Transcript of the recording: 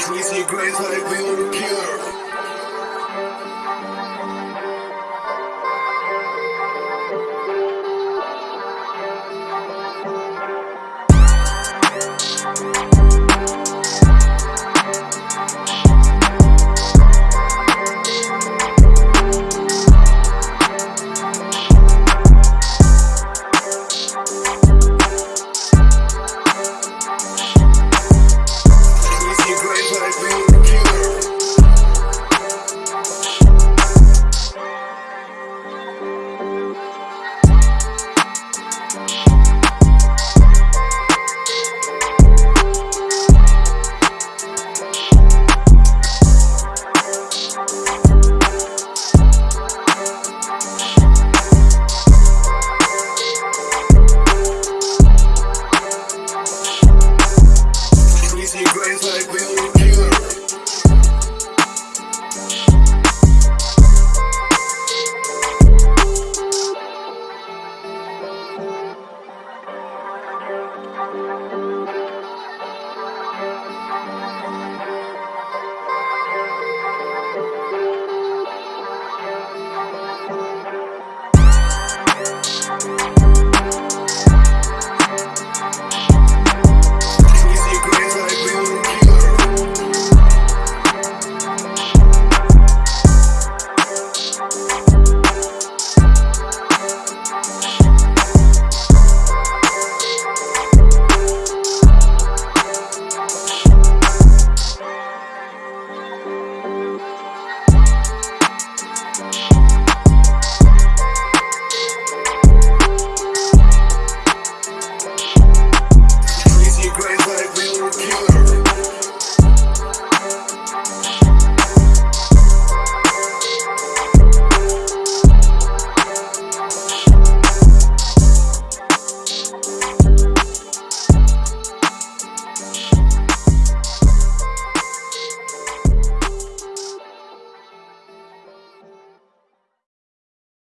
Tracy Grace, like the pure.